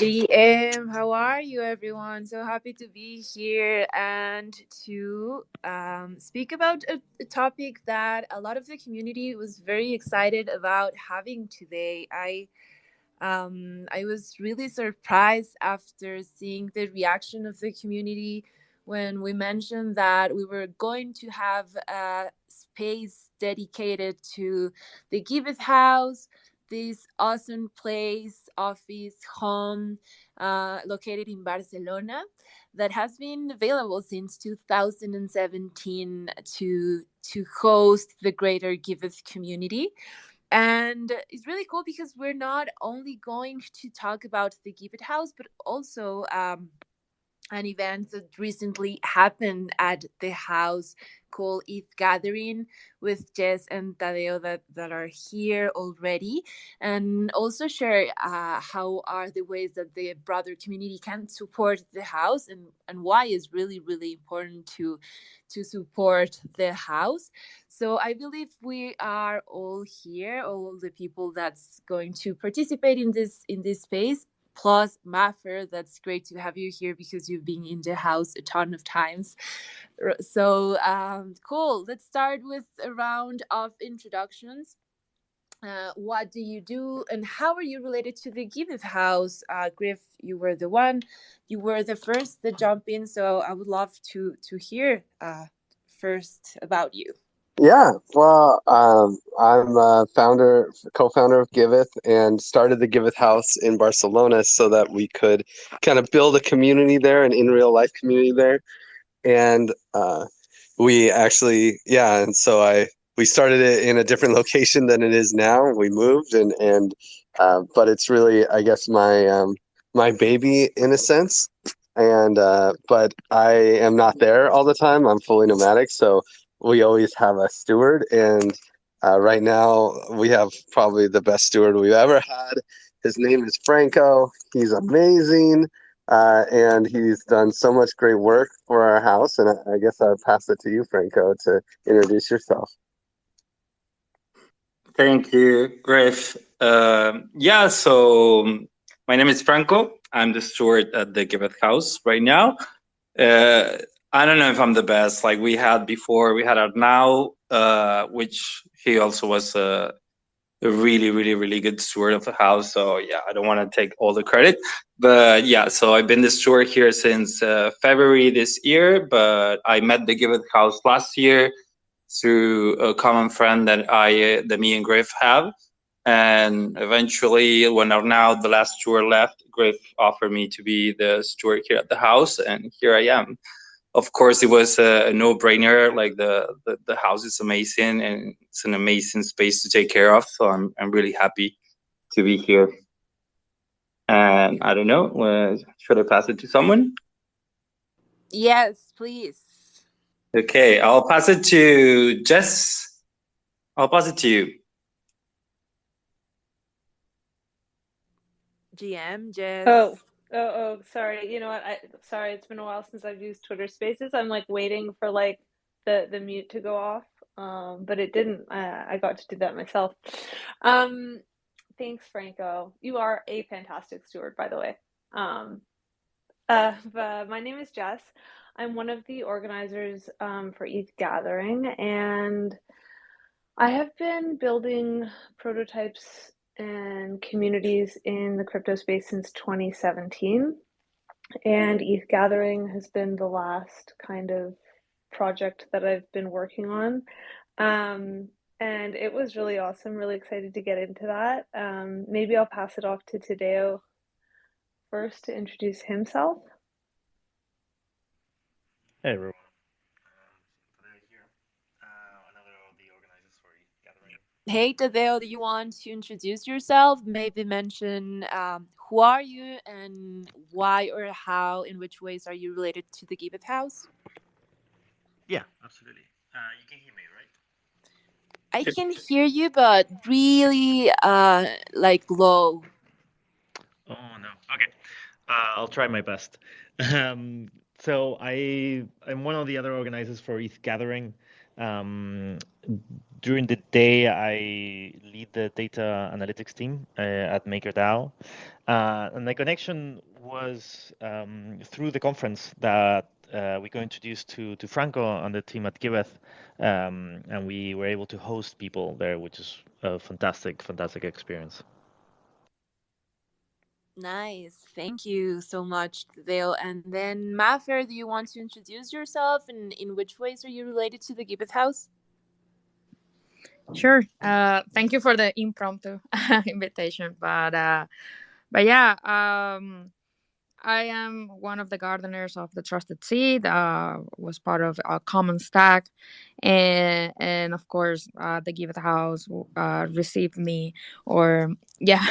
GM, how are you, everyone? So happy to be here and to um, speak about a, a, topic that a lot of the community was very excited about having today. I um, I was really surprised after seeing the reaction of the community when we mentioned that we were going to have a space dedicated to the Giveth House this awesome place, office, home uh, located in Barcelona that has been available since 2017 to to host the greater Giveth community. And it's really cool because we're not only going to talk about the Giveth House, but also um, an event that recently happened at the house called ETH Gathering with Jess and Tadeo that, that are here already, and also share uh, how are the ways that the broader community can support the house and, and why is really, really important to, to support the house. So I believe we are all here, all the people that's going to participate in this in this space plus Maffer. That's great to have you here because you've been in the house a ton of times. So um, cool. Let's start with a round of introductions. Uh, what do you do and how are you related to the Giveth House? Uh, Griff, you were the one, you were the first to jump in, so I would love to to hear uh, first about you. Yeah, well, um, I'm a founder, co-founder of Giveth, and started the Giveth House in Barcelona so that we could kind of build a community there, an in real life community there, and uh, we actually, yeah, and so I we started it in a different location than it is now. We moved, and and uh, but it's really, I guess, my um, my baby in a sense, and uh, but I am not there all the time. I'm fully nomadic, so we always have a steward, and uh, right now we have probably the best steward we've ever had. His name is Franco. He's amazing, uh, and he's done so much great work for our house. And I, guess I'll pass it to you, Franco, to introduce yourself. Thank you, Griff. Uh, yeah, so my name is Franco. I'm the steward at the Giveth House right now. Uh, I don't know if I'm the best. Like we had before, we had Arnau, uh, which he also was a, a, really, really, really good steward of the house. So yeah, I don't want to take all the credit, but yeah. So I've been the steward here since uh, February this year, but I met the Giveth House last year through a common friend that I, uh, that me and Griff have. And eventually, when Arnau, the last steward left, Griff offered me to be the steward here at the house, and here I am of course, it was a, no-brainer. Like the, the, the house is amazing, and it's an amazing space to take care of. So I'm I'm really happy to be here. And I don't know, uh, should I pass it to someone? Yes, please. Okay, I'll pass it to Jess. I'll pass it to you. GM, Jess. Oh, Oh, oh, sorry. You know what? I sorry. It's been a while since I've used Twitter Spaces. I'm like waiting for like the the mute to go off, um, but it didn't. I, I got to do that myself. Um, thanks, Franco. You are a fantastic steward, by the way. Um, uh, but my name is Jess. I'm one of the organizers um, for ETH Gathering, and I have been building prototypes and communities in the crypto space since 2017. And ETH Gathering has been the last kind of project that I've been working on. Um, and it was really awesome, really excited to get into that. Um, maybe I'll pass it off to Tadeo first to introduce himself. Hey, everyone. Hey, Tadeo, do you want to introduce yourself? Maybe mention um, who are you and why or how, in which ways are you related to the Giveth House? Yeah, absolutely. Uh, you can hear me, right? I can hear you, but really, uh, like low. Oh no. Okay, uh, I'll try my best. Um, so I I'm one of the other organizers for ETH Gathering. Um, during the day, I lead the data analytics team uh, at MakerDAO. Uh, and the connection was um, through the conference that uh, we got introduced to, to Franco and the team at Giveth. Um, and we were able to host people there, which is a fantastic, fantastic experience. Nice. Thank you so much, Dale. And then, Mafer, do you want to introduce yourself and in which ways are you related to the Giveth House? Sure. Uh, thank you for the impromptu invitation, but uh, but yeah, um, I am one of the gardeners of the Trusted Seed. Uh, was part of a Commons Stack, and and of course, uh, the Giveth House uh, received me, or yeah,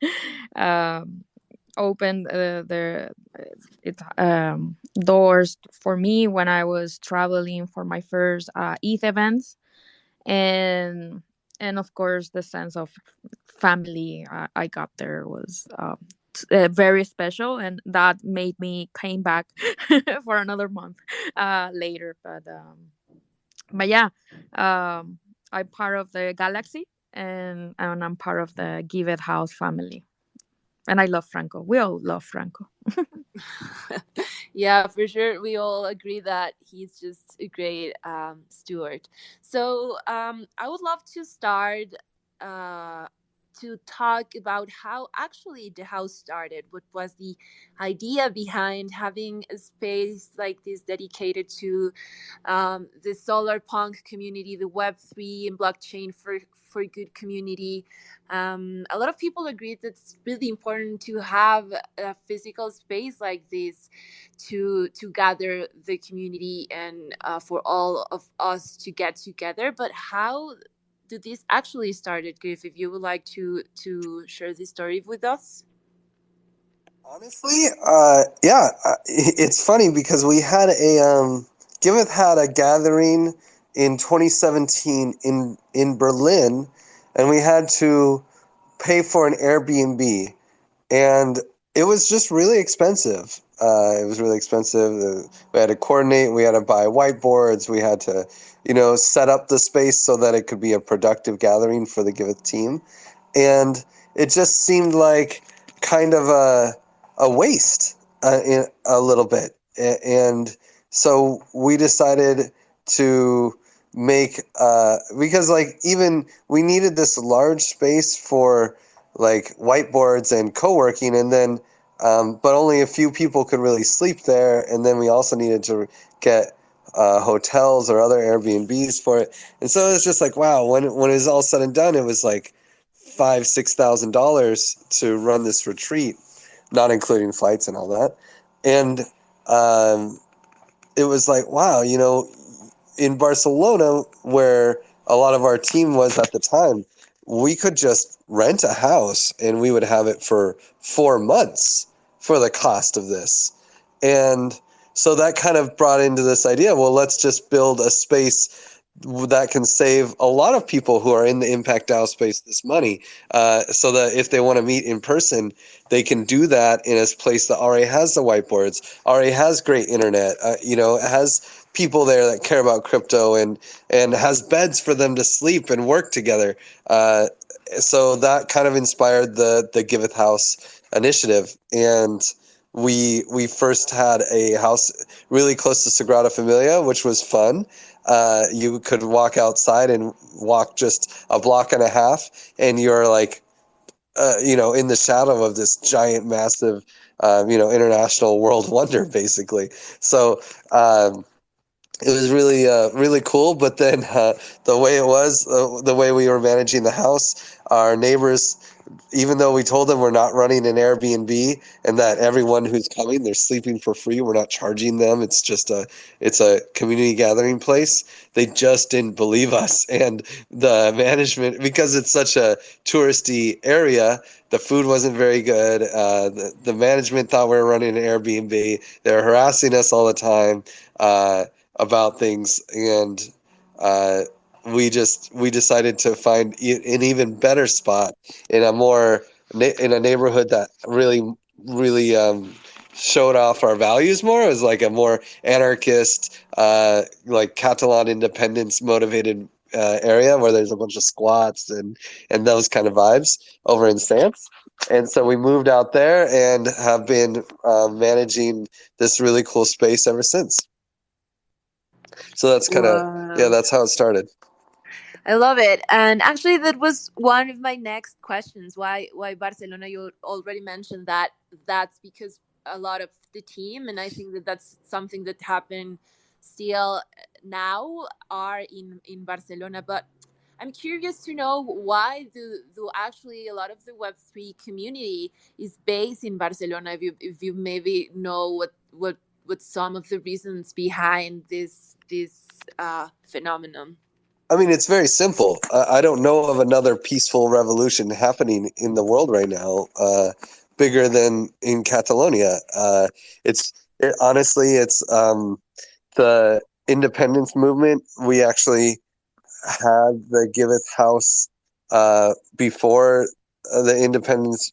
um, opened uh, the it um, doors for me when I was traveling for my first uh, ETH events and and of course the sense of family I, I got there was um, uh, very special and that made me came back for another month uh, later but um, but yeah um, i'm part of the galaxy and, and i'm part of the Giveth House family and i love franco we all love franco yeah, for sure. We all agree that he's just a great um, steward. So um, I would love to start uh, to talk about how actually the house started. What was the idea behind having a space like this dedicated to um, the solar punk community, the Web three and blockchain for for good community? Um, a lot of people agree that it's really important to have a physical space like this to to gather the community and uh, for all of us to get together. But how did this actually started, Griff? If you would like to to share this story with us. Honestly, uh, yeah, it's funny because we had a um, Giveth had a gathering in 2017 in in Berlin, and we had to pay for an Airbnb, and it was just really expensive. Uh, it was really expensive. We had to coordinate. We had to buy whiteboards. We had to, you know, set up the space so that it could be a productive gathering for the Giveth team, and it just seemed like kind of a a waste uh, in, a little bit. And so we decided to make uh, because like even we needed this large space for like whiteboards and co-working and then um, but only a few people could really sleep there. And then we also needed to get uh, hotels or other Airbnbs for it. And so it was just like, wow, when, when it was all said and done, it was like five, six thousand dollars to run this retreat, not including flights and all that. And um, it was like, wow, you know, in Barcelona, where a lot of our team was at the time, we could just rent a house and we would have it for four months for the cost of this. And so that kind of brought into this idea well, let's just build a space that can save a lot of people who are in the impact DAO space this money uh, so that if they want to meet in person, they can do that in a place that already has the whiteboards, already has great internet, uh, you know, has people there that care about crypto and and has beds for them to sleep and work together. Uh, so that kind of inspired the the Giveth House initiative, and we we first had a house really close to Sagrada Familia, which was fun. Uh, you could walk outside and walk just a block and a half, and you're like, uh, you know, in the shadow of this giant, massive, uh, you know, international world wonder, basically. So. Um, it was really uh, really cool but then uh, the way it was uh, the way we were managing the house our neighbors even though we told them we're not running an airbnb and that everyone who's coming they're sleeping for free we're not charging them it's just a it's a community gathering place they just didn't believe us. And the management because it's such a touristy area the food wasn't very good uh, the, the management thought we were running an airbnb they were harassing us all the time uh, about things. And uh, we just we decided to find an even better spot in a more in a neighborhood that really really um, showed off our values more It was like a more anarchist uh, like catalan independence motivated uh, area where there's a bunch of squats and and those kind of vibes over in Sants. And so we moved out there and have been uh, managing this really cool space ever since. So that's kind of yeah, that's how it started. I love it. And actually that was one of my next questions. Why why Barcelona? You already mentioned that that's because a lot of the team and I think that that's something that happened still now are in in Barcelona, but I'm curious to know why do, do actually a lot of the Web3 community is based in Barcelona. If you if you maybe know what what what some of the reasons behind this this uh, phenomenon. I mean, it's very simple. I, I don't know of another peaceful revolution happening in the world right now, uh, bigger than in Catalonia. Uh, it's it, honestly, it's um, the independence movement. We actually had the Giveth House uh, before uh, the independence,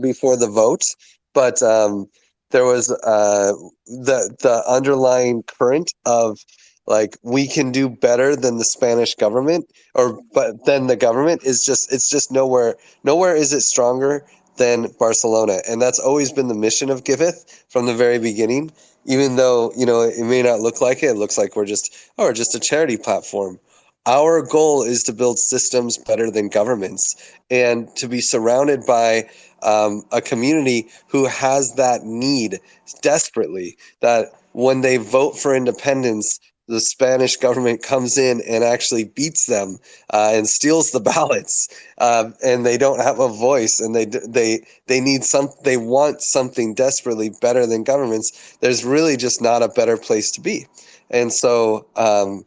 before the vote, but um, there was uh, the the underlying current of like we can do better than the Spanish government or but then the government is just it's just nowhere nowhere is it stronger than Barcelona. And that's always been the mission of Giveth from the very beginning. Even though you know it may not look like it it looks like we're just oh we're just a charity platform. Our goal is to build systems better than governments and to be surrounded by um, a community who has that need desperately that when they vote for independence the Spanish government comes in and actually beats them uh, and steals the ballots, uh, and they don't have a voice, and they they they need some they want something desperately better than governments. There's really just not a better place to be, and so. Um,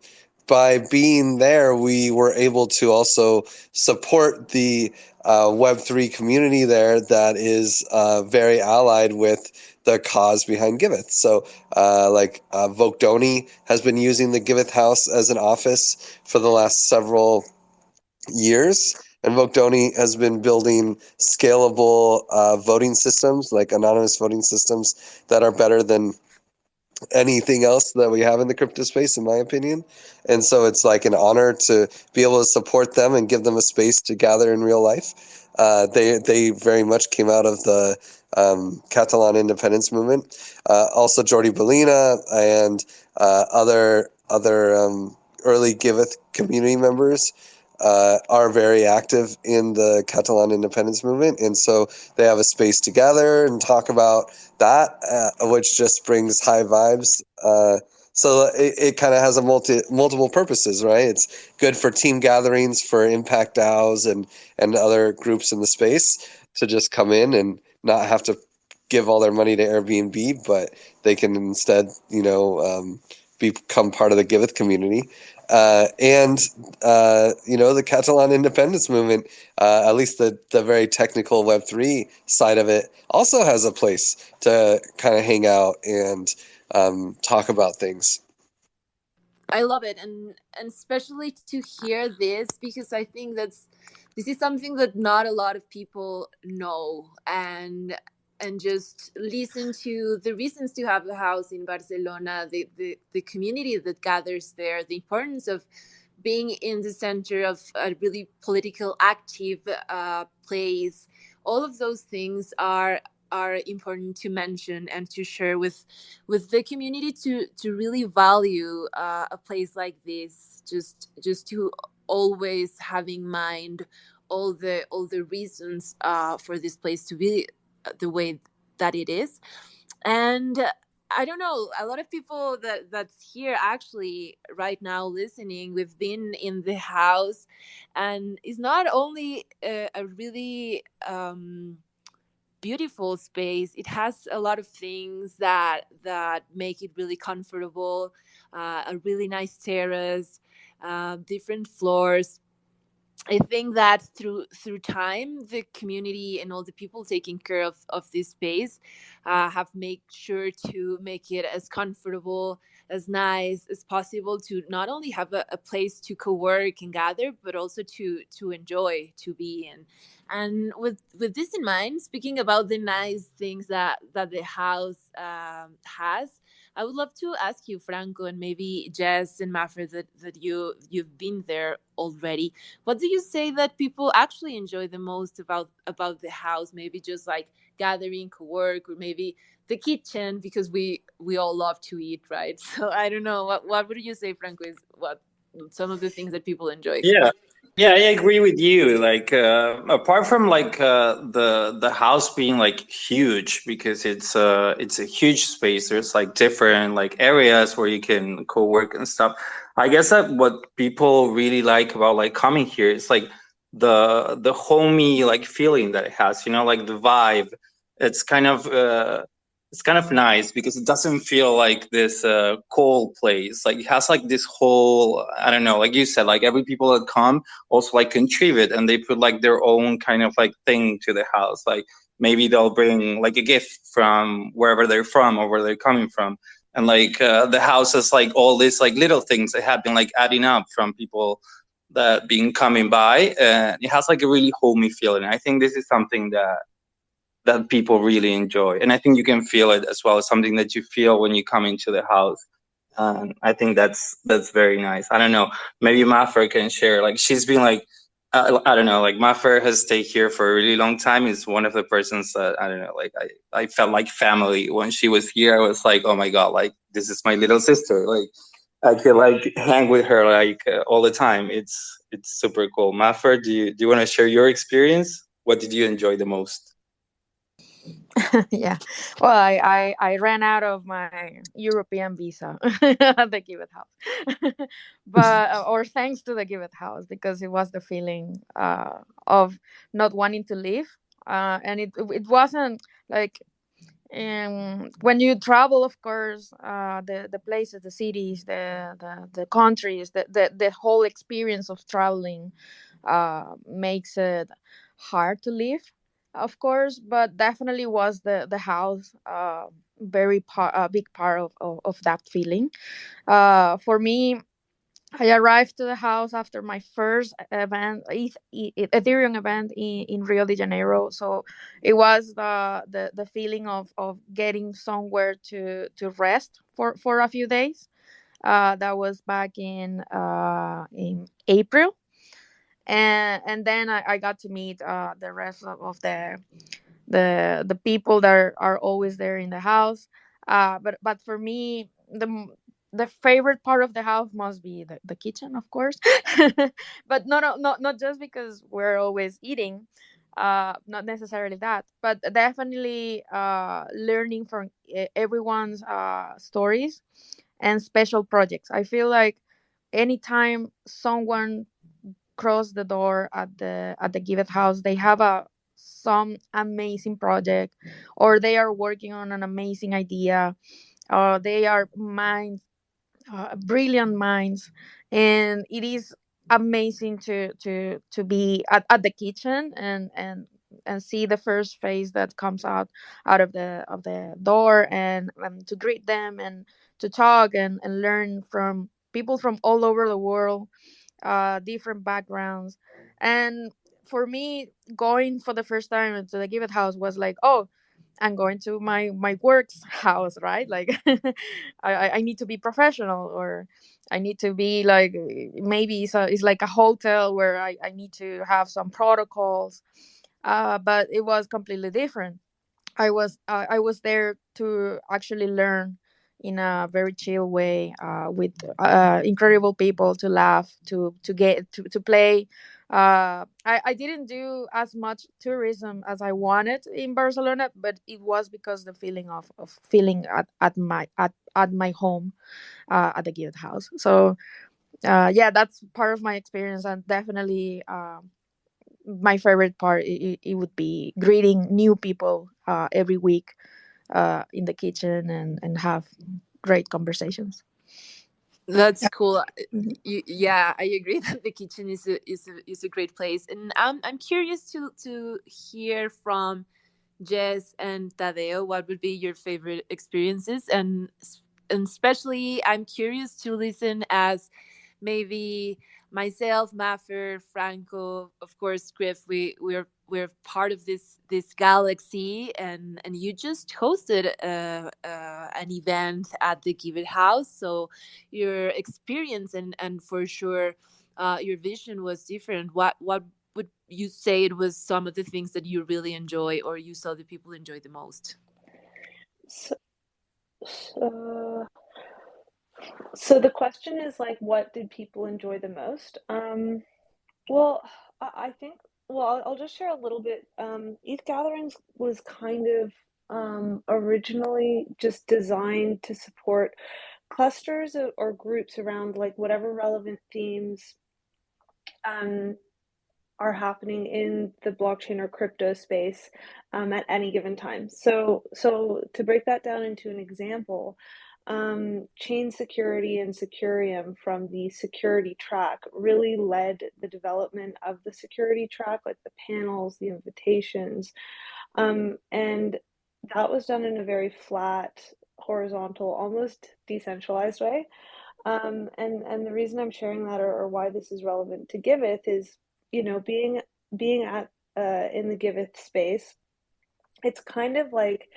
by being there, we were able to also support the uh, Web3 community there that is uh, very allied with the cause behind Giveth. So, uh, like uh, Vocdoni has been using the Giveth House as an office for the last several years. And Vocdoni has been building scalable uh, voting systems, like anonymous voting systems, that are better than anything else that we have in the crypto space, in my opinion. And so it's like an honor to be able to support them and give them a space to gather in real life. Uh, they they very much came out of the um, Catalan independence movement. Uh, also, Jordi Baylina and uh, other other um, early Giveth community members uh, are very active in the Catalan independence movement, and so they have a space to gather and talk about that, uh, which just brings high vibes. Uh, so it, it kind of has a multi multiple purposes, right? It's good for team gatherings for Impact DAOs and and other groups in the space to just come in and not have to give all their money to Airbnb, but they can instead, you know, um, become part of the Giveth community. Uh, and uh, you know the Catalan independence movement, uh, at least the the very technical Web three side of it, also has a place to kind of hang out and um, talk about things. I love it, and and especially to hear this because I think that's this is something that not a lot of people know, and and just listen to the reasons to have a house in Barcelona, the the, the community that gathers there, the importance of being in the center of a really political active uh, place. All of those things are are important to mention and to share with with the community to to really value uh, a place like this just just to always have in mind all the all the reasons uh, for this place to be the way that it is. And i don't know a lot of people that that's here actually right now listening we've been in the house and it's not only a, a really um beautiful space it has a lot of things that that make it really comfortable uh, a really nice terrace uh, different floors I think that through through time, the community and all the people taking care of, of this space uh, have made sure to make it as comfortable, as nice as possible to not only have a, a place to co-work and gather, but also to to enjoy to be in. And with with this in mind, speaking about the nice things that that the house um, has, I would love to ask you, Franco, and maybe Jess and Maffer, that, that you you've been there already. What do you say that people actually enjoy the most about about the house? Maybe just like gathering, co-work, or maybe the kitchen because we we all love to eat, right? So I don't know. What what would you say, Franco? Is what some of the things that people enjoy? Yeah, yeah, I agree with you. Like, uh, apart from like uh, the the house being like huge because it's uh it's a huge space. There's like different like areas where you can co-work and stuff. I guess that what people really like about like coming here is like the the homey like feeling that it has. You know, like the vibe. It's kind of uh it's kind of nice because it doesn't feel like this uh, cold place. Like it has like this whole I don't know, like you said, like every people that come also like contribute and they put like their own kind of like thing to the house. Like maybe they'll bring like a gift from wherever they're from or where they're coming from. And like uh, the house has like all these like little things that have been like adding up from people that been coming by and it has like a really homey feeling. I think this is something that that people really enjoy. And I think you can feel it as well something that you feel when you come into the house. And I think that's that's very nice. I don't know. Maybe Maffer can share. Like she's been like, I, I don't know. Like Maffer has stayed here for a really long time. Is one of the persons that I don't know. Like I, I felt like family when she was here. I was like, oh my god, like this is my little sister. Like I could like hang with her like uh, all the time. It's it's super cool. Maffer, do you do you want to share your experience? What did you enjoy the most? yeah. Well, I, I, I ran out of my European visa at the It House, but uh, or thanks to the Giveth House because it was the feeling uh, of not wanting to leave, uh, and it it wasn't like um, when you travel, of course, uh, the the places, the cities, the the, the countries, the, the the whole experience of traveling uh, makes it hard to leave of course, but definitely was the the house uh, very part a big part of, of, of that feeling. Uh, for me, I arrived to the house after my first event, Ethereum event in, in Rio de Janeiro. So it was the, the, the feeling of, of getting somewhere to, to rest for, for a few days. Uh, that was back in uh, in April and and then I, I got to meet uh, the rest of, of, the the the people that are, are always there in the house. Uh, but but for me, the the favorite part of the house must be the, the kitchen, of course. but not not not just because we're always eating. Uh, not necessarily that, but definitely uh, learning from everyone's uh, stories and special projects. I feel like anytime someone cross the door at the at the Give House, they have a some amazing project, or they are working on an amazing idea, or they are minds, uh, brilliant minds, and it is amazing to to to be at, at the kitchen and and and see the first face that comes out out of the of the door and, and to greet them and to talk and, and learn from people from all over the world uh, different backgrounds. And for me, going for the first time to the Giveth House was like, oh, I'm going to my my work's house, right? Like, I I need to be professional, or I need to be like maybe it's a, it's like a hotel where I I need to have some protocols. Uh, but it was completely different. I was uh, I was there to actually learn in a very chill way uh, with uh, incredible people to laugh to to get to, to play uh, I, I didn't do as much tourism as I wanted in Barcelona, but it was because the feeling of, of feeling at, at my at, at my home uh, at the It House. So uh, yeah, that's part of my experience and definitely uh, my favorite part. It, it would be greeting new people every week uh, in the kitchen and and have great conversations that's yeah. cool mm-hmm. you, yeah i agree that the kitchen is a, is a, is a great place and i'm, I'm curious to to hear from jess and tadeo what would be your favorite experiences and and especially i'm curious to listen as maybe myself maffer franco of course griff we we're we're part of this this galaxy and and you just hosted an event at the Giveth house. So your experience and and for sure uh, your vision was different. What what would you say it was some of the things that you really enjoy or you saw the people enjoy the most? So, so, so the question is like what did people enjoy the most? Um well i think well, I'll just share a little bit. Um, ETH Gatherings was kind of um, originally just designed to support clusters or groups around like whatever relevant themes um, are happening in the blockchain or crypto space um, at any given time. So, so to break that down into an example, um, chain security and Secureum from the security track really led the development of the security track, like the panels, the invitations. Um, and that was done in a very flat, horizontal, almost decentralized way. Um, and, and the reason I'm sharing that or, or why this is relevant to Giveth is, you know, being being at uh, in the Giveth space, it's kind of like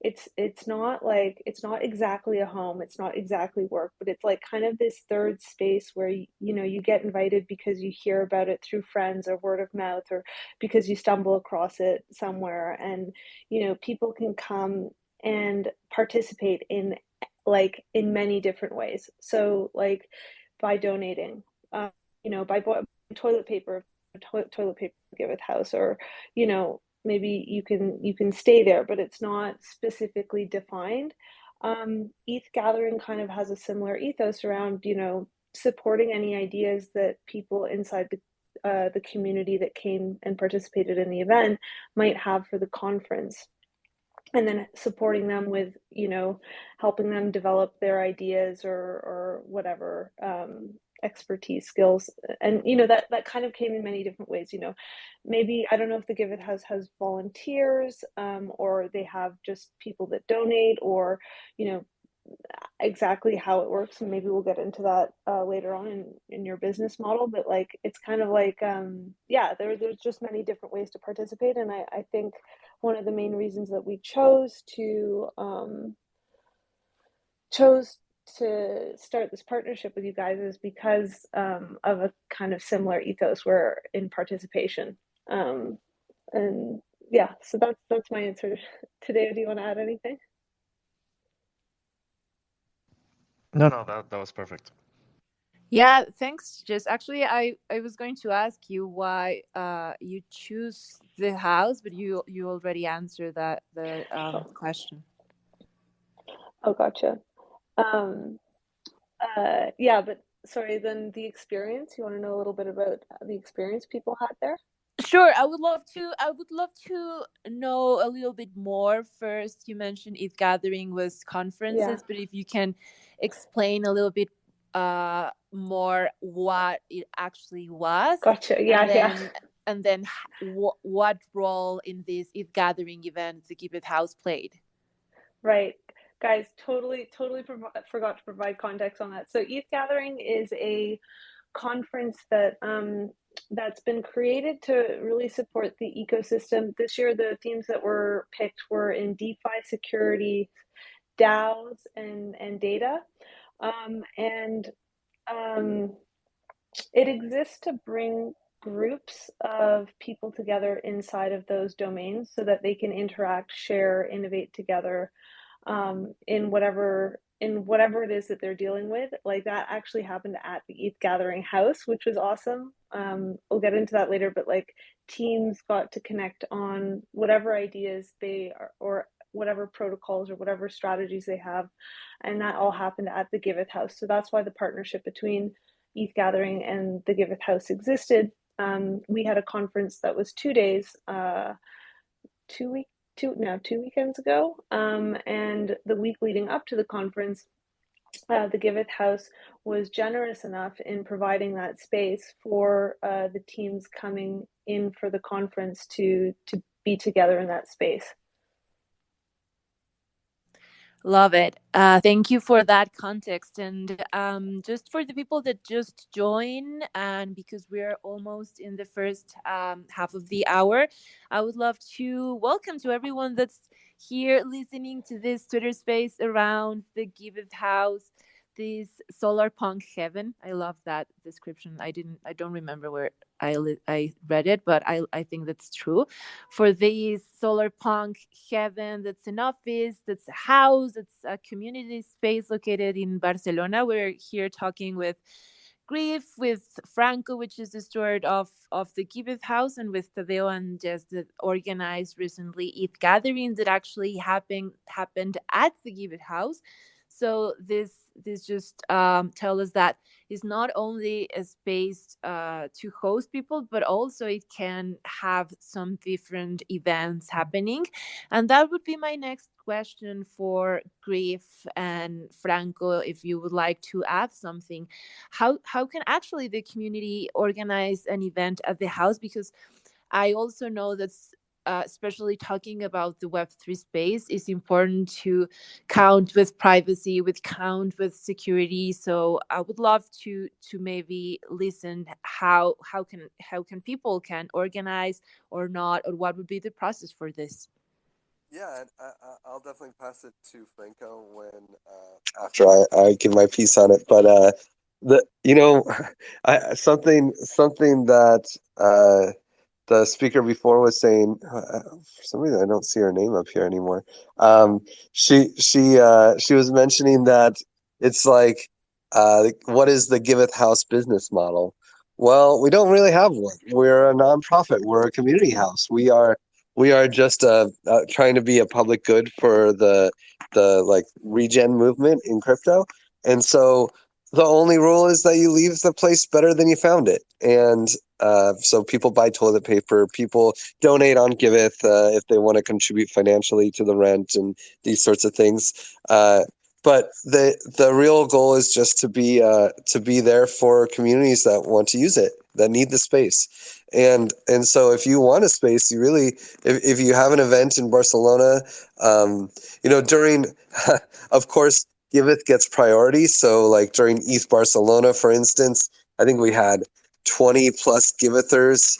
it's it's not like it's not exactly a home it's not exactly work but it's like kind of this third space where you, you know you get invited because you hear about it through friends or word of mouth or because you stumble across it somewhere. And you know people can come and participate in like in many different ways. So like by donating uh, you know by toilet paper toilet, toilet paper Giveth house or you know maybe you can you can stay there but it's not specifically defined. Um, eth gathering kind of has a similar ethos around you know supporting any ideas that people inside the uh, the community that came and participated in the event might have for the conference. And then supporting them with you know helping them develop their ideas or or whatever um, expertise skills and you know that that kind of came in many different ways you know. Maybe i don't know if the Giveth house has volunteers um, or they have just people that donate or you know exactly how it works and maybe we'll get into that uh, later on in, in your business model but like it's kind of like um, yeah there, there's just many different ways to participate and I, I think one of the main reasons that we chose to um, chose to start this partnership with you guys is because um, of a kind of similar ethos where in participation. Um, and yeah, so that's that's my answer today. Do you want to add anything? No, no, that, that was perfect. Yeah, thanks. Just actually, I I was going to ask you why uh you choose the house, but you you already answered that the um, question. Oh, gotcha. Um, uh, yeah, but sorry, then the experience, you want to know a little bit about the experience people had there? Sure, I would love to. I would love to know a little bit more. First, you mentioned ETH Gathering was conferences, yeah. but if you can explain a little bit uh, more what it actually was. Gotcha. Yeah, and then, yeah. And then what role in this ETH Gathering event the Giveth House played? Right guys totally totally forgot to provide context on that. So eth gathering is a conference that um, that's been created to really support the ecosystem. This year the themes that were picked were in defi security daos and and data. Um, and um, it exists to bring groups of people together inside of those domains so that they can interact share innovate together um, in whatever in whatever it is that they're dealing with. Like that actually happened at the ETH Gathering House, which was awesome. Um, we'll get into that later, but like teams got to connect on whatever ideas they are or whatever protocols or whatever strategies they have, and that all happened at the Giveth House. So that's why the partnership between ETH Gathering and the Giveth House existed. Um, we had a conference that was two days, uh, two weeks two now two weekends ago, um, and the week leading up to the conference, uh, the Giveth House was generous enough in providing that space for uh, the teams coming in for the conference to to be together in that space. Love it. Uh, thank you for that context. And um, just for the people that just join, and because we're almost in the first um, half of the hour, I would love to welcome to everyone that's here listening to this Twitter space around the Giveth House this solar punk heaven. I love that description. I didn't I don't remember where I I read it, but I I think that's true. For this solar punk heaven that's an office, that's a house, it's a community space located in Barcelona. We're here talking with Griff with Franco, which is the steward of, of the Giveth House, and with Tadeo and Jess that organized recently ETH gatherings that actually happened happened at the Giveth House. So this this just um, tell us that it's not only a space uh, to host people, but also it can have some different events happening. And that would be my next question for Griff and Franco, if you would like to add something. How how can actually the community organize an event at the house? Because I also know that uh, especially talking about the Web3 space, is important to count with privacy, with count with security. So I would love to to maybe listen how how can how can people can organize or not, or what would be the process for this. Yeah, I, will definitely pass it to Franco when uh, after I, I give my piece on it. But uh, the you know, I, something something that uh, the speaker before was saying uh, for some reason I don't see her name up here anymore. Um, she she uh, she was mentioning that it's like uh, what is the Giveth House business model? Well, we don't really have one. We're a nonprofit. We're a community house. We are we are just uh, uh, trying to be a public good for the the like regen movement in crypto, and so the only rule is that you leave the place better than you found it. And uh, so people buy toilet paper, people donate on Giveth uh, if they want to contribute financially to the rent and these sorts of things. Uh, but the the real goal is just to be uh, to be there for communities that want to use it, that need the space. And and so if you want a space, you really if, if you have an event in Barcelona, um, you know during, of course Giveth gets priority. So like during ETH Barcelona, for instance, I think we had 20 plus Givethers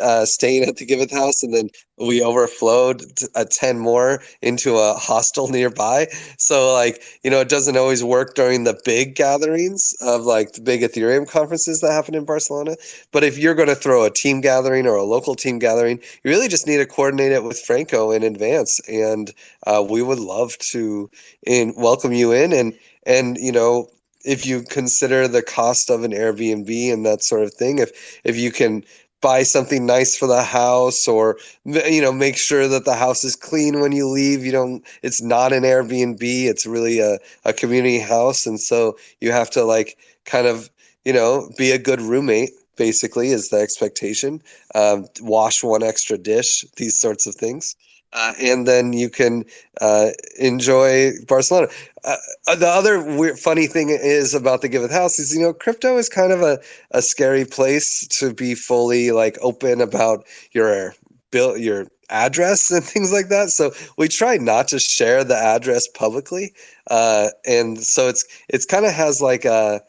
uh, staying at the Giveth house, and then we overflowed a 10 more into a hostel nearby. So, like, you know, it doesn't always work during the big gatherings of like the big Ethereum conferences that happen in Barcelona. But if you're going to throw a team gathering or a local team gathering, you really just need to coordinate it with Franco in advance. And uh, we would love to in, welcome you in and, and, you know, if you consider the cost of an Airbnb and that sort of thing, if if you can buy something nice for the house or you know make sure that the house is clean when you leave you don't it's not an airbnb it's really a, a community house. And so you have to like kind of you know be a good roommate basically is the expectation. Um, wash one extra dish these sorts of things uh, and then you can uh, enjoy Barcelona. Uh, uh, the other weird, funny thing is about the Giveth House is you know crypto is kind of a, a scary place to be fully like open about your bill your address and things like that. So we try not to share the address publicly, uh, and so it's it's kind of has like a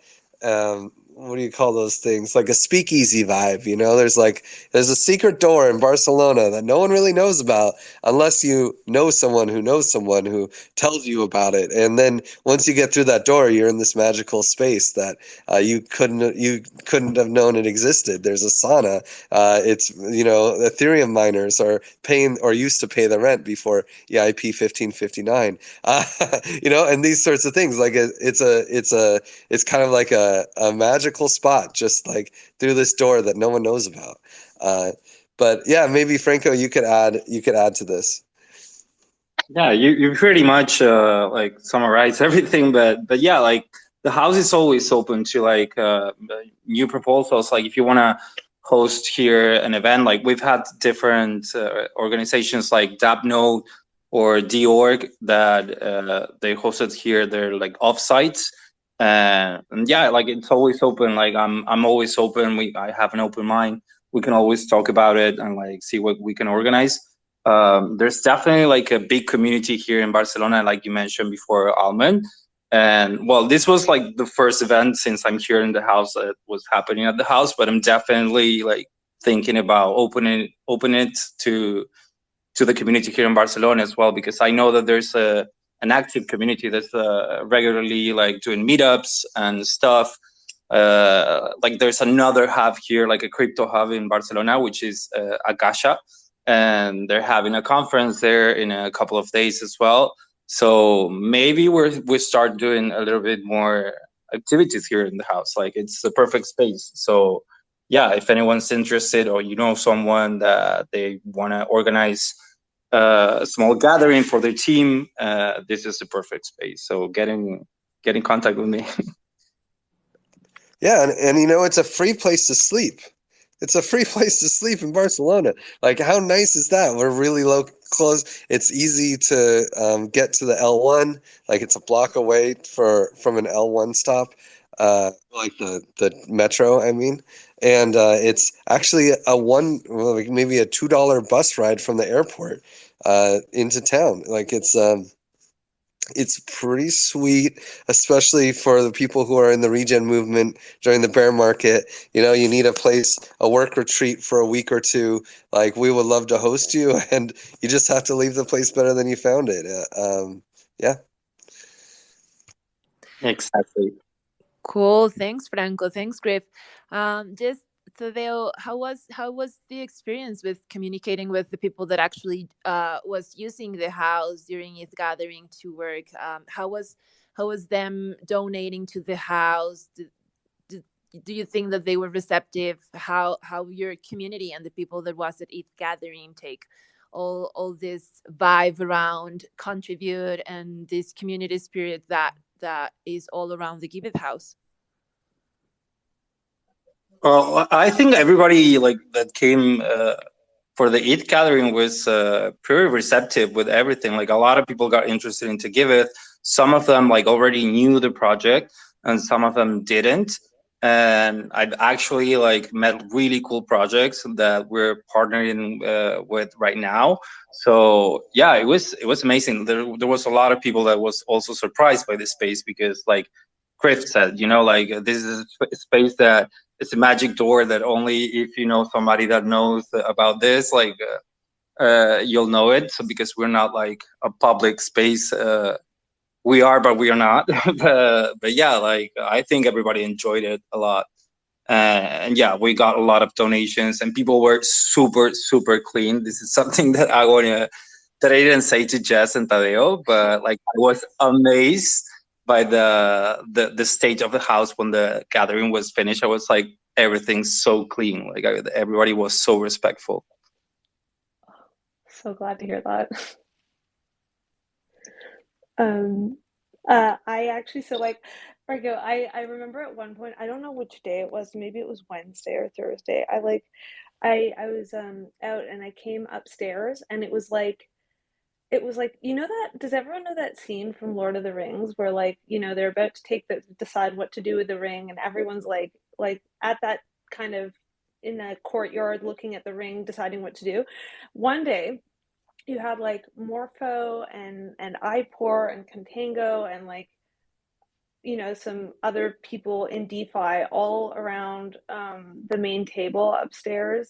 um, what do you call those things? Like a speakeasy vibe you know? There's like there's a secret door in barcelona that no one really knows about unless you know someone who knows someone who tells you about it. And then once you get through that door you're in this magical space that uh, you couldn't you couldn't have known it existed. There's a sauna uh, it's you know ethereum miners are paying or used to pay the rent before eip 1559 uh, you know and these sorts of things like it, it's a it's a it's kind of like a, a magic magical spot just like through this door that no one knows about. Uh, but yeah, maybe Franco, you could add you could add to this. Yeah, you, you pretty much uh, like summarize everything, but but yeah, like the house is always open to like uh, new proposals. Like if you want to host here an event, like we've had different uh, organizations like DAppNode or DORG that uh, they hosted here their like offsites uh, and yeah, like it's always open. Like I'm, I'm always open. We, I have an open mind. We can always talk about it and like see what we can organize. um, there's definitely like a big community here in Barcelona, like you mentioned before, Almond. And well, this was like the first event since I'm here in the house that was happening at the house, but I'm definitely like thinking about opening open it to to the community here in Barcelona as well, because I know that there's a an active community that's uh, regularly like doing meetups and stuff. Uh, like there's another hub here, like a crypto hub in Barcelona, which is uh, Akasha, and they're having a conference there in a couple of days as well. So maybe we're we start doing a little bit more activities here in the house. Like it's the perfect space. So yeah, if anyone's interested or you know someone that they want to organize a small gathering for their team, uh, this is the perfect space. So get in get in contact with me. yeah, and, and you know it's a free place to sleep. It's a free place to sleep in Barcelona. Like, how nice is that? We're really low close. It's easy to um, get to the L1. Like, it's a block away for from an L1 stop, uh, like the the metro. I mean, and uh, it's actually a one, like maybe a two dollar bus ride from the airport uh, into town. Like, it's um, it's pretty sweet, especially for the people who are in the regen movement during the bear market. You know, you need a place, a work retreat for a week or two. Like, we would love to host you, and you just have to leave the place better than you found it. Uh, um, yeah. Exactly. Cool. Thanks, Franco. Thanks, Griff. Um, just Tadeo, how was how was the experience with communicating with the people that actually uh, was using the house during its gathering to work? Um, how was how was them donating to the house? Did, did, do you think that they were receptive? How how your community and the people that was at its gathering take all all this vibe around contribute and this community spirit that that is all around the Giveth house? Well, I think everybody like that came uh, for the ETH gathering was uh, pretty receptive with everything. Like a lot of people got interested into Giveth. Some of them like already knew the project, and some of them didn't. And I've actually like met really cool projects that we're partnering uh, with right now. So yeah, it was it was amazing. There there was a lot of people that was also surprised by this space because like Griff said, you know, like this is a space that it's a magic door that only if you know somebody that knows about this like uh, uh, you'll know it. So because we're not like a public space uh, we are but we are not. But, but, yeah like i think everybody enjoyed it a lot. And yeah we got a lot of donations and people were super super clean. This is something that i want to that i didn't say to jess and tadeo but like i was amazed by the the the stage of the house when the gathering was finished. I was like, everything's so clean. Like I, everybody was so respectful. So glad to hear that. um, uh, I actually so like Margo, I I remember at one point I don't know which day it was. Maybe it was Wednesday or Thursday. I like I I was um out and I came upstairs and it was like it was like you know that does everyone know that scene from lord of the rings where like you know they're about to take the decide what to do with the ring and everyone's like like at that kind of in the courtyard looking at the ring deciding what to do? One day you had like morpho and and ipor and contango and like you know some other people in defi all around um, the main table upstairs.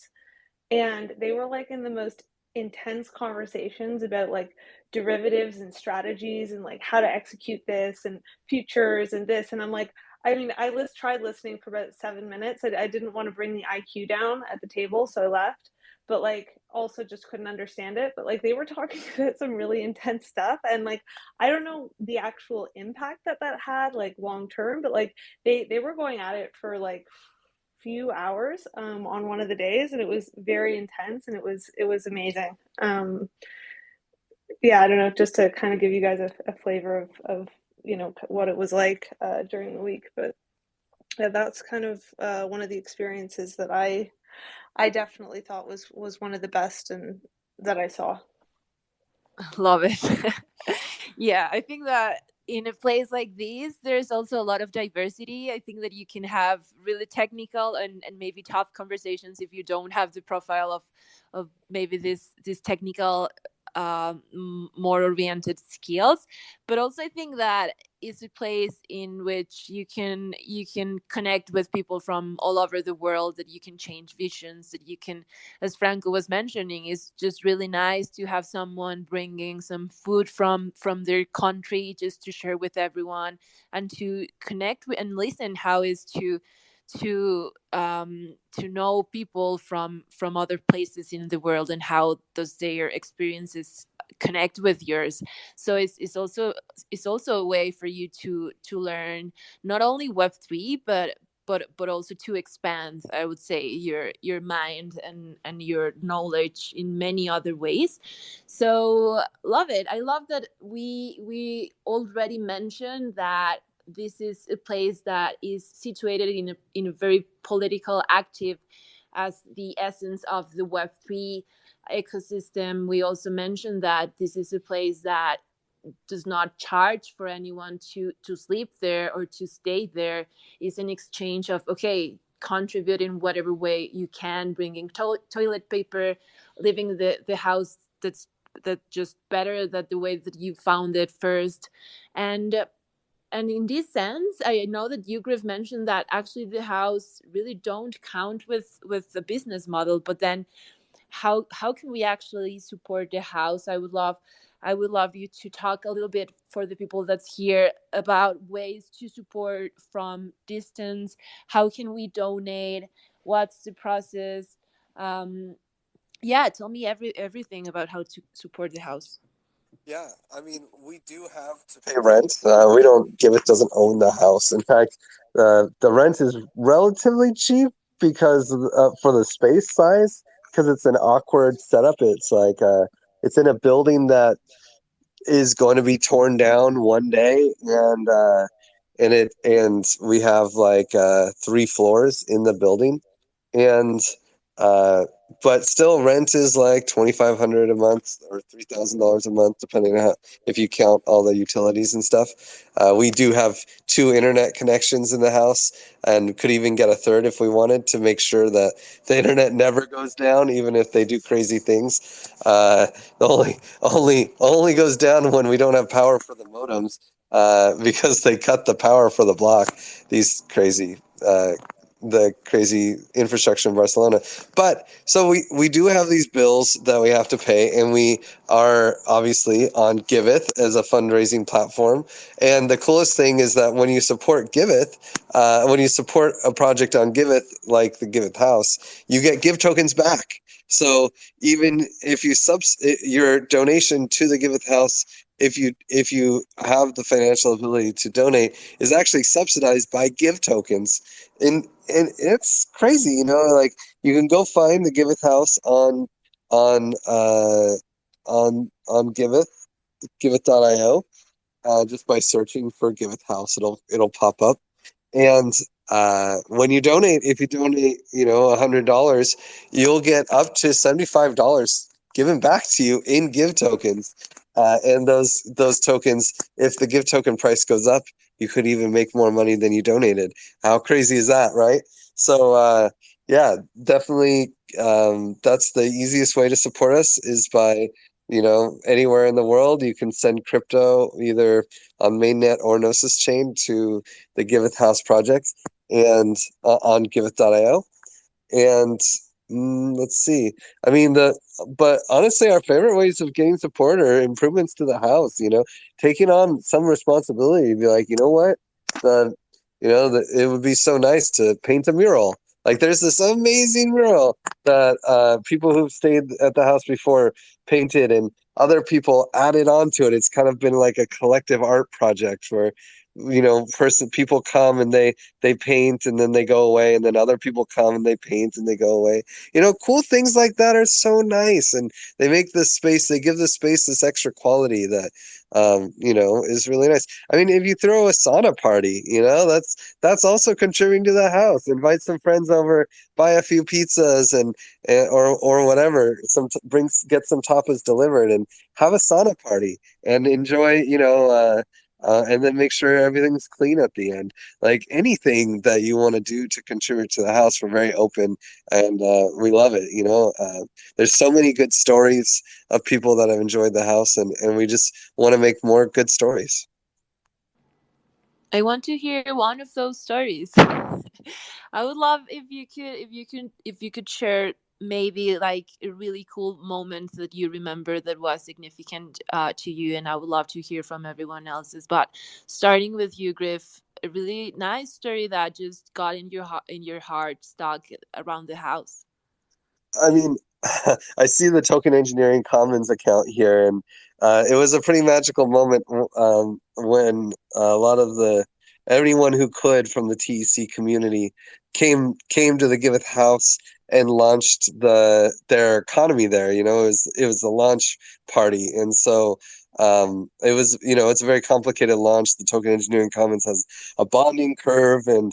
And they were like in the most intense conversations about like derivatives and strategies and like how to execute this and futures and this and i'm like i mean i list, tried listening for about seven minutes I, I didn't want to bring the iq down at the table so i left but like also just couldn't understand it but like they were talking about some really intense stuff and like i don't know the actual impact that that had like long term but like they they were going at it for like few hours um, on one of the days, and it was very intense, and it was it was amazing. Um, yeah, I don't know, just to kind of give you guys a, a flavor of of you know what it was like uh, during the week, but yeah, that's kind of uh, one of the experiences that I I definitely thought was was one of the best and that I saw. Love it. yeah, I think that in a place like this there's also a lot of diversity. I think that you can have really technical and, and maybe tough conversations if you don't have the profile of of maybe this this technical uh, more oriented skills but also i think that it's a place in which you can you can connect with people from all over the world that you can change visions that you can as franco was mentioning is just really nice to have someone bringing some food from from their country just to share with everyone and to connect with and listen how is to to um, to know people from from other places in the world and how does their experiences connect with yours. So it's, it's also it's also a way for you to to learn not only web3 but but but also to expand i would say your your mind and and your knowledge in many other ways. So love it. I love that we we already mentioned that this is a place that is situated in a, in a very political active as the essence of the web3 ecosystem. We also mentioned that this is a place that does not charge for anyone to to sleep there or to stay there. Is an exchange of okay contribute in whatever way you can bringing to- toilet paper leaving the the house that's that just better that the way that you found it first. And and in this sense i know that you griff mentioned that actually the house really don't count with with the business model but then how how can we actually support the house? I would love i would love you to talk a little bit for the people that's here about ways to support from distance. How can we donate? What's the process? Um yeah tell me every everything about how to support the house yeah, I mean, we do have to pay rent. Uh, we don't. Giveth doesn't own the house. In fact, uh, the rent is relatively cheap because uh, for the space size, because it's an awkward setup. It's like uh, it's in a building that is going to be torn down one day, and uh, and it and we have like uh, three floors in the building, and but still, rent is like twenty five hundred a month or three thousand dollars a month, depending on how, if you count all the utilities and stuff. Uh, we do have two internet connections in the house, and could even get a third if we wanted to make sure that the internet never goes down, even if they do crazy things. Uh, only only only goes down when we don't have power for the modems. Uh, because they cut the power for the block. These crazy uh, the crazy infrastructure in Barcelona. But so we we do have these bills that we have to pay, and we are obviously on Giveth as a fundraising platform. And the coolest thing is that when you support Giveth, uh, when you support a project on Giveth, like the Giveth House, you get Give tokens back. So even if you subs your donation to the Giveth House if you if you have the financial ability to donate is actually subsidized by give tokens. And and it's crazy you know like you can go find the giveth house on on uh on on giveth giveth.io uh, just by searching for giveth house it'll it'll pop up. And uh, when you donate if you donate you know a hundred dollars you'll get up to seventy five dollars given back to you in give tokens uh, and those those tokens, if the give token price goes up, you could even make more money than you donated. How crazy is that, right? So uh, yeah, definitely, um, that's the easiest way to support us is by you know anywhere in the world you can send crypto either on mainnet or gnosis chain to the giveth house project and uh, on giveth.io and Mm, let's see. I mean, the but honestly, our favorite ways of getting support are improvements to the house. You know, taking on some responsibility. Be like, you know what, the you know, the, it would be so nice to paint a mural. Like, there's this amazing mural that uh, people who've stayed at the house before painted, and other people added on to it. It's kind of been like a collective art project where you know person people come and they they paint and then they go away and then other people come and they paint and they go away. You know cool things like that are so nice and they make this space they give the space this extra quality that um, you know is really nice. I mean if you throw a sauna party you know that's that's also contributing to the house. Invite some friends over buy a few pizzas and, and or or whatever. Some brings get some tapas delivered and have a sauna party and enjoy you know uh uh, and then make sure everything's clean at the end. Like anything that you want to do to contribute to the house, we're very open and uh, we love it. You know, uh, there's so many good stories of people that have enjoyed the house, and, and we just want to make more good stories. I want to hear one of those stories. I would love if you could if you could if you could share maybe like a really cool moment that you remember that was significant uh, to you and i would love to hear from everyone else's but starting with you griff a really nice story that just got in your heart in your heart stuck around the house. I mean i see the token engineering commons account here and uh, it was a pretty magical moment um, when a lot of the everyone who could from the tec community came came to the giveth house and launched the their economy there. You know, it was it was a launch party, and so um, it was you know it's a very complicated launch. The Token Engineering Commons has a bonding curve, and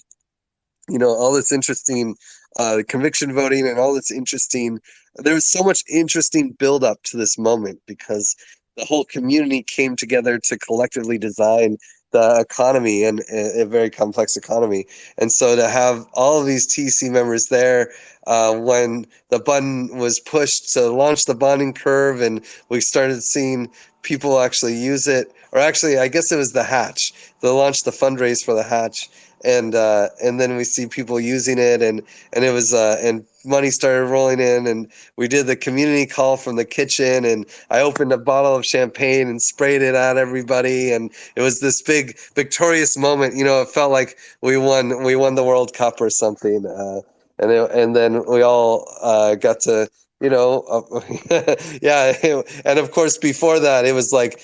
you know all this interesting uh, conviction voting and all this interesting. There was so much interesting build up to this moment because the whole community came together to collectively design the economy and a, very complex economy. And so to have all of these TC members there uh, when the button was pushed to launch the bonding curve and we started seeing people actually use it, or actually, I guess it was the hatch. They launched the fundraise for the hatch and uh, and then we see people using it, and and it was uh, and money started rolling in, and we did the community call from the kitchen, and I opened a bottle of champagne and sprayed it at everybody, and it was this big victorious moment. You know, it felt like we won we won the World Cup or something, uh, and it, and then we all uh, got to you know, uh, yeah. And of course, before that, it was like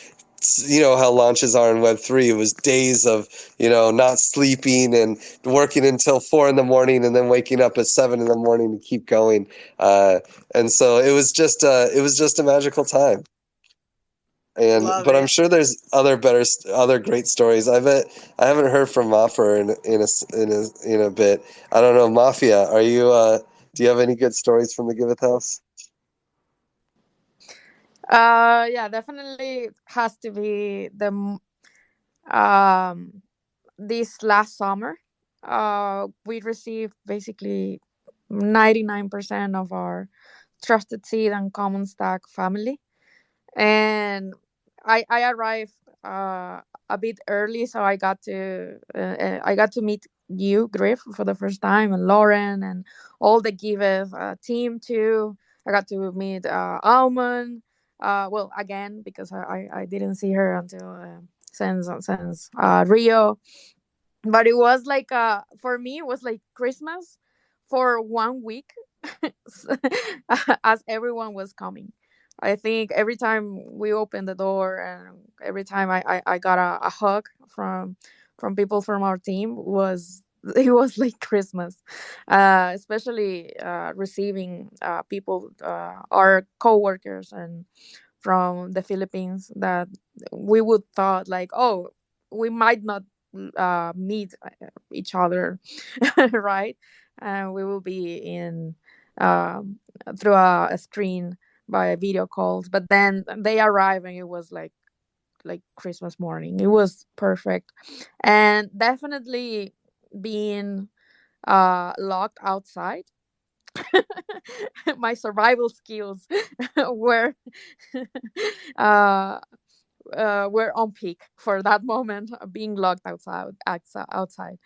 you know how launches are in web 3 it was days of you know not sleeping and working until four in the morning and then waking up at seven in the morning to keep going. Uh, and so it was just uh, it was just a magical time. And Love but it. i'm sure there's other better other great stories. I bet i haven't heard from Maffer in, in a in a in a bit. I don't know Mafer are you uh do you have any good stories from the giveth house uh, yeah, definitely has to be the um this last summer. Uh, we received basically ninety nine percent of our trusted seed and Commons Stack family, and I I arrived uh a bit early, so I got to uh, uh I got to meet you, Griff, for the first time, and Lauren, and all the Giveth uh, team too. I got to meet uh, Almond uh, well, again because I, I didn't see her until uh, since since uh, Rio, but it was like uh, for me it was like Christmas for one week as everyone was coming. I think every time we opened the door and every time I, I, I got a, a hug from from people from our team was it was like Christmas, uh, especially uh, receiving uh, people, uh, our coworkers, and from the Philippines that we would thought like, oh, we might not uh, meet uh, each other, right? And we will be in um, through a, a screen by video calls. But then they arrive and it was like like Christmas morning. It was perfect, and definitely being uh, locked outside, my survival skills were uh, uh, were on peak for that moment, being locked outside outside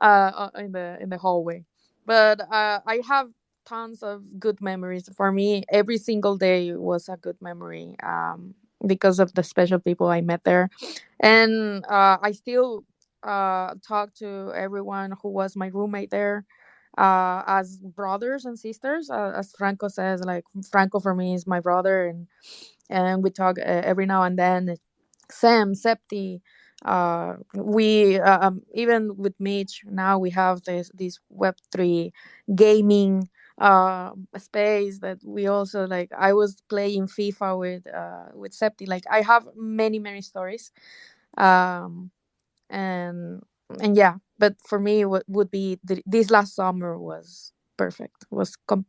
uh, in the in the hallway. But uh, I have tons of good memories. For me, every single day was a good memory um, because of the special people I met there, and uh, I still uh, talk to everyone who was my roommate there uh, as brothers and sisters. Uh, as Franco says, like Franco for me is my brother, and and we talk uh, every now and then. Sam, Septi, uh, we uh, um, even with Mitch now we have this this Web three gaming uh space that we also like i was playing fifa with uh with septi like i have many many stories um and and yeah but for me what would be the, this last summer was perfect was com-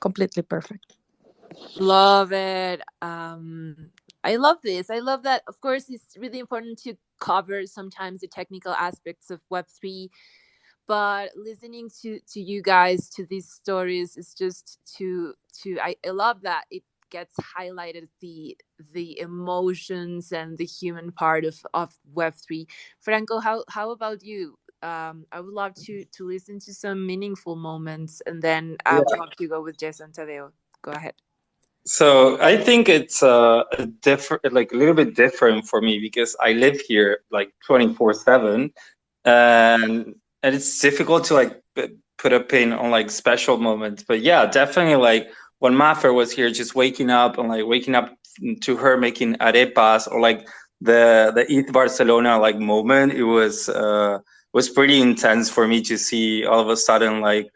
completely perfect love it um I love this. I love that. Of course, it's really important to cover sometimes the technical aspects of Web3, but listening to to you guys to these stories is just to to I, I love that it gets highlighted the the emotions and the human part of of Web3. Franco, how how about you? Um, I would love to to listen to some meaningful moments, and then I would love to go with Jess and Tadeo. Go ahead. So I think it's uh, a different, like a little bit different for me because I live here like twenty four seven, and and it's difficult to like put a pin on like special moments. But yeah, definitely like when Mafer was here, just waking up and like waking up to her making arepas or like the the ETH Barcelona like moment, it was uh was pretty intense for me to see all of a sudden like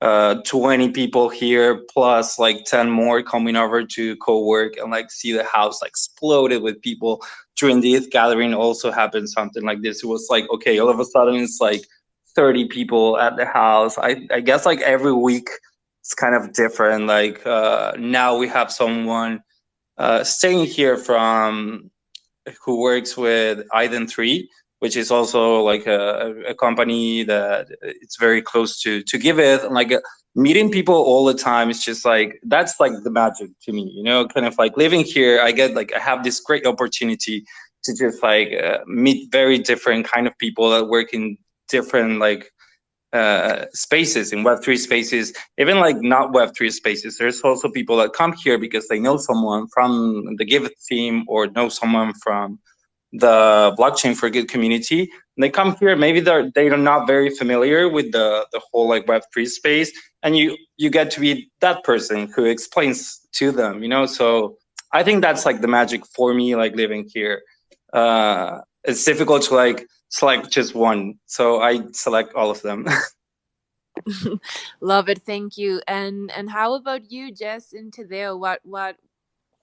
uh 20 people here plus like 10 more coming over to co-work and like see the house like exploded with people. During the ETH gathering also happened something like this. It was like okay all of a sudden it's like 30 people at the house. I i guess like every week it's kind of different like uh now we have someone uh staying here from who works with Iden3 which is also like a, a company that it's very close to to Giveth and like meeting people all the time is just like that's like the magic to me you know kind of like living here i get like i have this great opportunity to just like uh, meet very different kind of people that work in different like uh, spaces in web3 spaces even like not web3 spaces. There's also people that come here because they know someone from the Giveth team or know someone from the blockchain for good community. And they come here maybe they're they're not very familiar with the the whole like web3 space and you you get to be that person who explains to them you know? So i think that's like the magic for me like living here. Uh it's difficult to like select just one so i select all of them love it thank you and and how about you jess and tadeo what what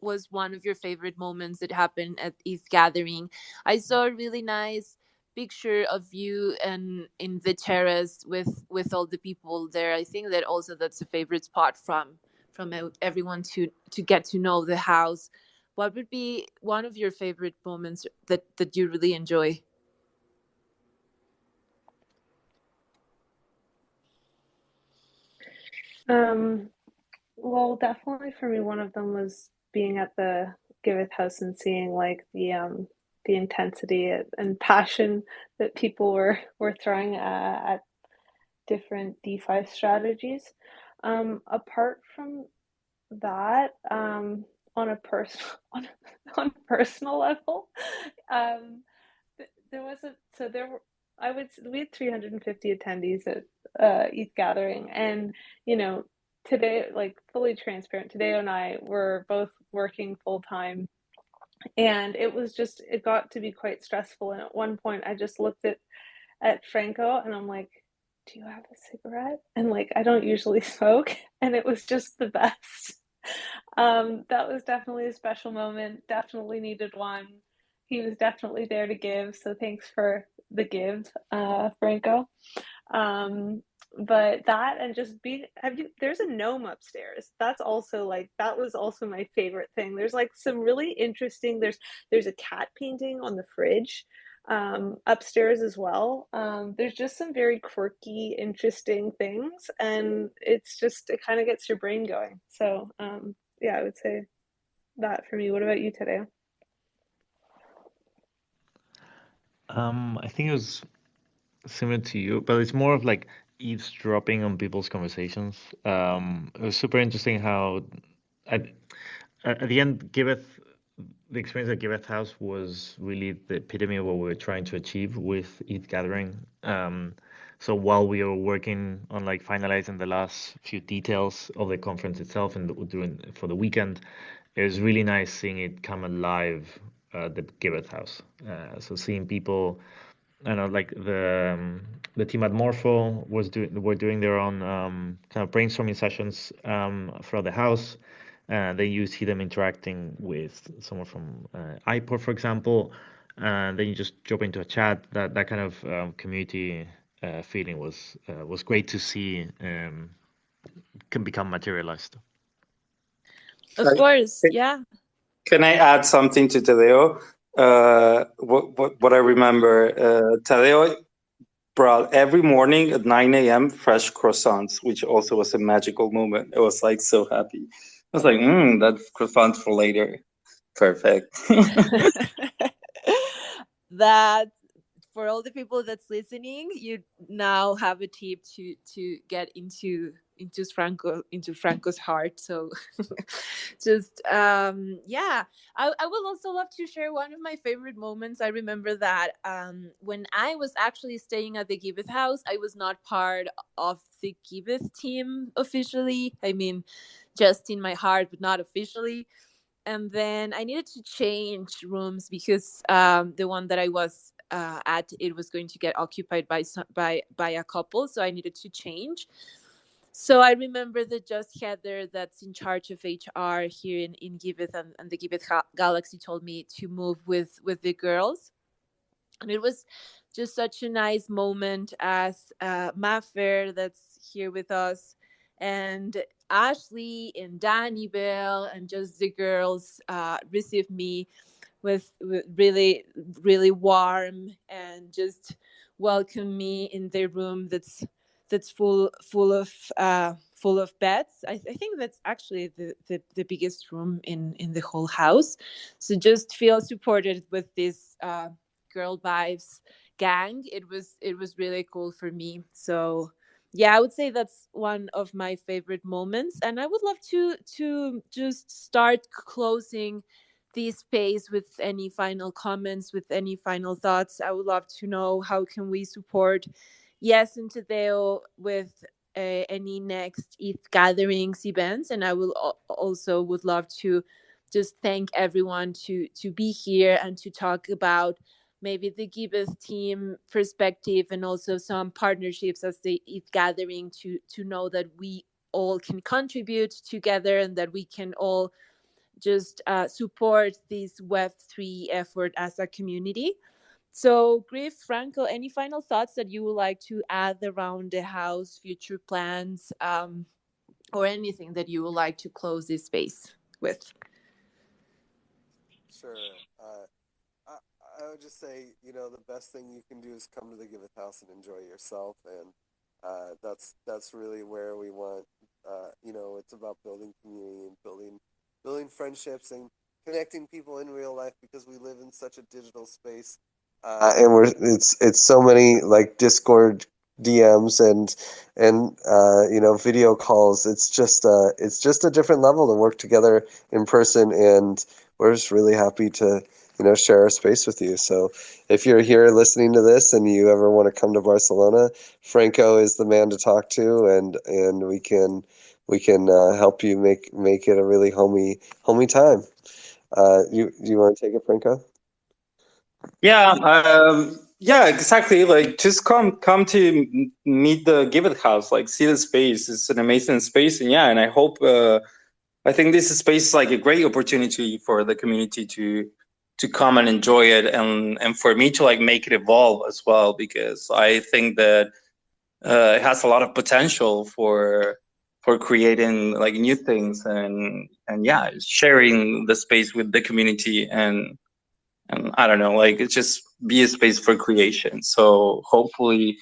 was one of your favorite moments that happened at ETH gathering. I saw a really nice picture of you and in the terrace with with all the people there. I think that also that's a favorite spot from from everyone to to get to know the house. What would be one of your favorite moments that that you really enjoy? Um, well, definitely for me, one of them was being at the Giveth House and seeing like the um the intensity and passion that people were were throwing uh, at different DeFi strategies. Um, apart from that, um, on a personal on, on a personal level, um, th- there was a so there were I would we had 350 attendees at uh, ETH Gathering, and you know today, like fully transparent, Tadeo and I were both working full time. And it was just, it got to be quite stressful. And at one point, I just looked at, at Franco and I'm like, do you have a cigarette? And like, I don't usually smoke. And it was just the best. Um, that was definitely a special moment. Definitely needed one. He was definitely there to give. So thanks for the give, uh, Franco. Um, but that and just be have you there's a gnome upstairs that's also like that was also my favorite thing there's like some really interesting there's there's a cat painting on the fridge um, upstairs as well. Um, there's just some very quirky interesting things and it's just it kind of gets your brain going. So um, yeah i would say that for me. What about you Tadeo um i think it was similar to you but it's more of like eavesdropping on people's conversations. Um, it was super interesting how at, at the end, Giveth, the experience at Giveth House was really the epitome of what we were trying to achieve with ETH Gathering. Um, so while we were working on like finalizing the last few details of the conference itself and doing for the weekend, it was really nice seeing it come alive at the Giveth House. Uh, so seeing people I know like the um, the team at Morpho was doing were doing their own um, kind of brainstorming sessions um, throughout the house. And then you see them interacting with someone from uh, iPort, for example, and then you just jump into a chat. That that kind of um, community uh, feeling was uh, was great to see um, can become materialized. Of course, yeah. can I add something to Tadeo? Uh, what, what, what I remember, uh, Tadeo brought every morning at 9 a.m. fresh croissants, which also was a magical moment. I was like so happy. I was like, mm, that's croissants for later. Perfect. that for all the people that's listening, you now have a tip to to get into into Franco into Franco's heart. So just um yeah. I, I would also love to share one of my favorite moments. I remember that um when I was actually staying at the Giveth house, I was not part of the Giveth team officially. I mean just in my heart, but not officially. And then I needed to change rooms because um, the one that I was uh, at it was going to get occupied by by by a couple, so I needed to change. So I remember that just Heather, that's in charge of HR here in in Giveth and, and the Giveth Galaxy, told me to move with with the girls, and it was just such a nice moment as uh, Maffer that's here with us and Ashley and Danny Bell and just the girls uh, received me with, with really really warm and just welcome me in their room that's that's full full of uh, full of beds. I, I, think that's actually the, the, the biggest room in in the whole house. So just feel supported with this uh, girl vibes gang. It was it was really cool for me. So yeah i would say that's one of my favorite moments and i would love to to just start closing this space with any final comments with any final thoughts. I would love to know how can we support Jess and tadeo with uh, any next ETH gatherings events and i will also would love to just thank everyone to to be here and to talk about maybe the Giveth team perspective and also some partnerships as the ETH gathering to to know that we all can contribute together and that we can all just uh, support this Web3 effort as a community. So, Griff, Franco, any final thoughts that you would like to add around the house, future plans, um, or anything that you would like to close this space with? Sure. Uh, I would just say, you know, the best thing you can do is come to the Giveth House and enjoy yourself, and uh, that's that's really where we want. Uh, you know, it's about building community and building building friendships and connecting people in real life because we live in such a digital space, uh, and we're it's it's so many like Discord DMs and and uh, you know video calls. It's just uh, it's just a different level to work together in person, and we're just really happy to you know share our space with you. So if you're here listening to this and you ever want to come to barcelona franco is the man to talk to and and we can we can uh, help you make make it a really homey homey time. Uh, you you want to take it franco? Yeah um, yeah exactly. Like just come come to meet the Giveth house like see the space. It's an amazing space and yeah and i hope uh, i think this space is like a great opportunity for the community to to come and enjoy it and and for me to like make it evolve as well because I think that uh, it has a lot of potential for for creating like new things and and yeah sharing the space with the community and and I don't know like it's just be a space for creation so hopefully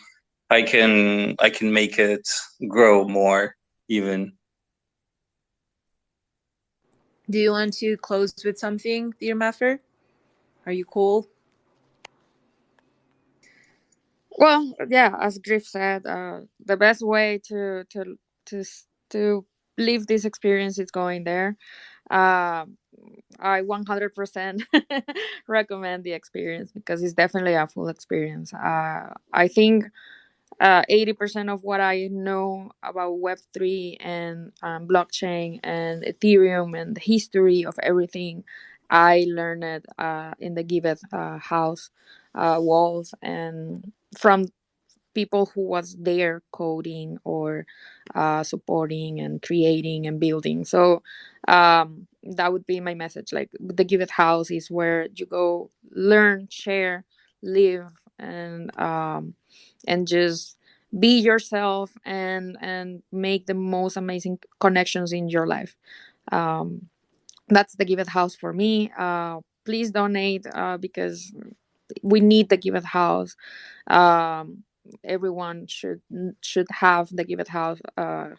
I can I can make it grow more even do you want to close with something dear Maffer? Are you cool? Well, yeah, as Griff said, uh, the best way to to to to live this experience is going there. Uh, I 100% recommend the experience because it's definitely a full experience. Uh, I think uh, 80% of what I know about Web3 and um, blockchain and Ethereum and the history of everything I learned uh, in the Giveth uh, house uh, walls and from people who was there coding or uh, supporting and creating and building. So um, that would be my message. Like the Giveth house is where you go learn, share, live, and um, and just be yourself and and make the most amazing connections in your life. Um, that's the Giveth House for me. Uh, please donate uh, because we need the Giveth House. Um, everyone should should have the Giveth House uh,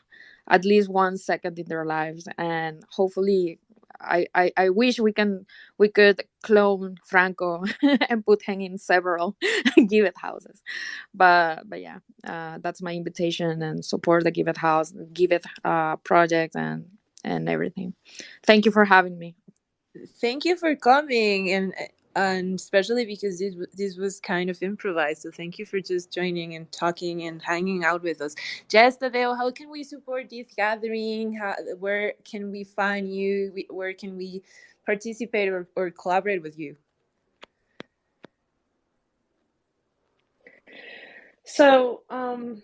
at least one second in their lives, and hopefully. I, I, I wish we can we could clone Franco and put him in several Giveth houses, but but yeah, uh, that's my invitation and support the Giveth House, Giveth uh, project and and everything. Thank you for having me. Thank you for coming and and especially because this, this was kind of improvised. So thank you for just joining and talking and hanging out with us. Jess Tadeo, how can we support this gathering? How, where can we find you? Where can we participate or, or collaborate with you? So um,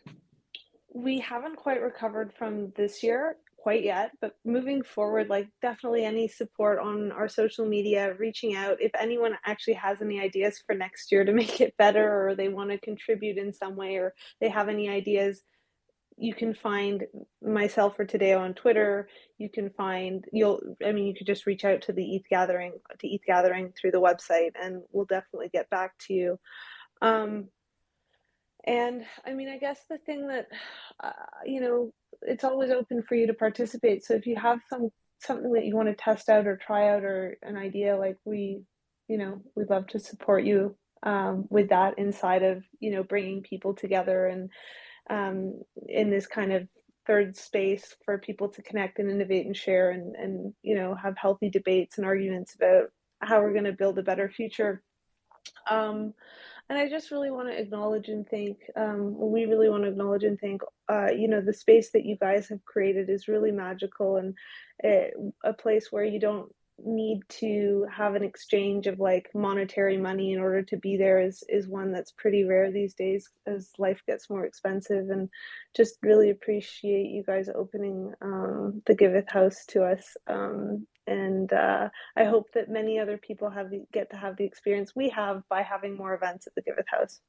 we haven't quite recovered from this year quite yet, but moving forward, like definitely any support on our social media, reaching out. If anyone actually has any ideas for next year to make it better, or they want to contribute in some way, or they have any ideas, you can find myself or Tadeo on Twitter. You can find you'll. I mean, you could just reach out to the ETH Gathering to ETH Gathering through the website, and we'll definitely get back to you. Um, and I mean, I guess the thing that uh, you know it's always open for you to participate. So if you have some something that you want to test out or try out or an idea, like we, you know, we'd love to support you um, with that inside of you know bringing people together and um, in this kind of third space for people to connect and innovate and share and and you know have healthy debates and arguments about how we're going to build a better future. Um, and I just really want to acknowledge and thank. Um, we really want to acknowledge and thank. Uh, you know, the space that you guys have created is really magical and a, a place where you don't need to have an exchange of like monetary money in order to be there is is one that's pretty rare these days as life gets more expensive and just really appreciate you guys opening um, the giveth house to us um, and uh, I hope that many other people have the, get to have the experience we have by having more events at the Giveth House.